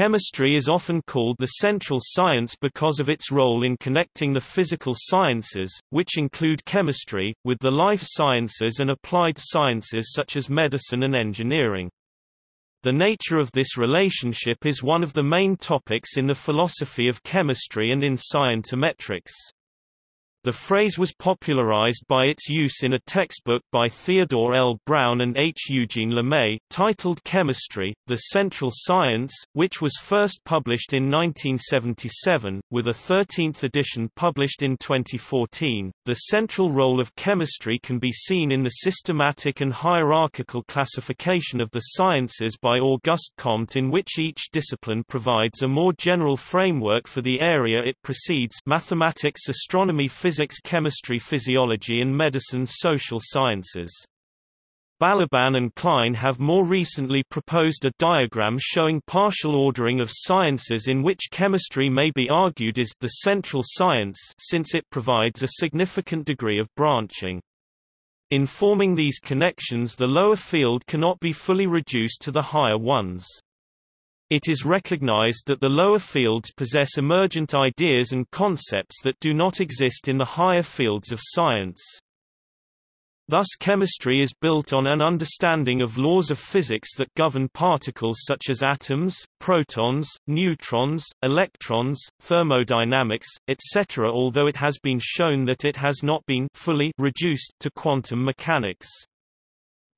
Chemistry is often called the central science because of its role in connecting the physical sciences, which include chemistry, with the life sciences and applied sciences such as medicine and engineering. The nature of this relationship is one of the main topics in the philosophy of chemistry and in scientometrics. The phrase was popularized by its use in a textbook by Theodore L. Brown and H. Eugene LeMay, titled Chemistry, The Central Science, which was first published in 1977, with a 13th edition published in 2014. The central role of chemistry can be seen in the systematic and hierarchical classification of the sciences by Auguste Comte in which each discipline provides a more general framework for the area it precedes mathematics astronomy physics physics chemistry physiology and medicine social sciences. Balaban and Klein have more recently proposed a diagram showing partial ordering of sciences in which chemistry may be argued is the central science since it provides a significant degree of branching. In forming these connections the lower field cannot be fully reduced to the higher ones. It is recognized that the lower fields possess emergent ideas and concepts that do not exist in the higher fields of science. Thus chemistry is built on an understanding of laws of physics that govern particles such as atoms, protons, neutrons, electrons, thermodynamics, etc. although it has been shown that it has not been fully reduced to quantum mechanics.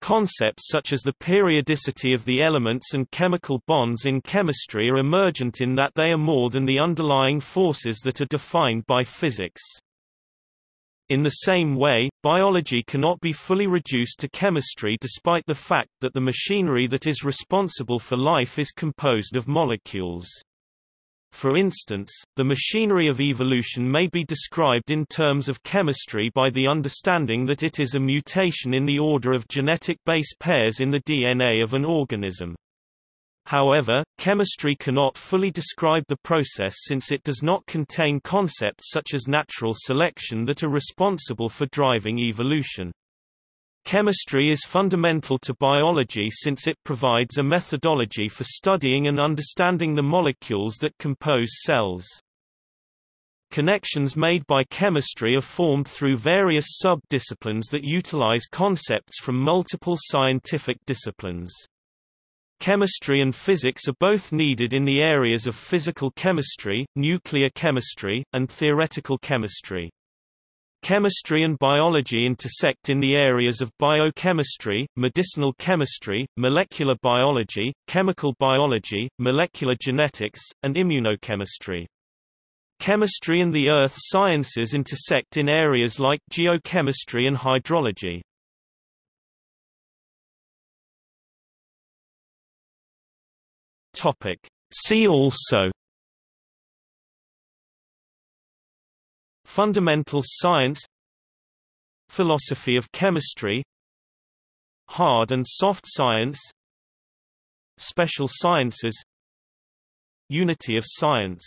Concepts such as the periodicity of the elements and chemical bonds in chemistry are emergent in that they are more than the underlying forces that are defined by physics. In the same way, biology cannot be fully reduced to chemistry despite the fact that the machinery that is responsible for life is composed of molecules. For instance, the machinery of evolution may be described in terms of chemistry by the understanding that it is a mutation in the order of genetic base pairs in the DNA of an organism. However, chemistry cannot fully describe the process since it does not contain concepts such as natural selection that are responsible for driving evolution. Chemistry is fundamental to biology since it provides a methodology for studying and understanding the molecules that compose cells. Connections made by chemistry are formed through various sub-disciplines that utilize concepts from multiple scientific disciplines. Chemistry and physics are both needed in the areas of physical chemistry, nuclear chemistry, and theoretical chemistry. Chemistry and biology intersect in the areas of biochemistry, medicinal chemistry, molecular biology, chemical biology, molecular genetics, and immunochemistry. Chemistry and the earth sciences intersect in areas like geochemistry and hydrology. See also Fundamental science Philosophy of chemistry Hard and soft science Special sciences Unity of science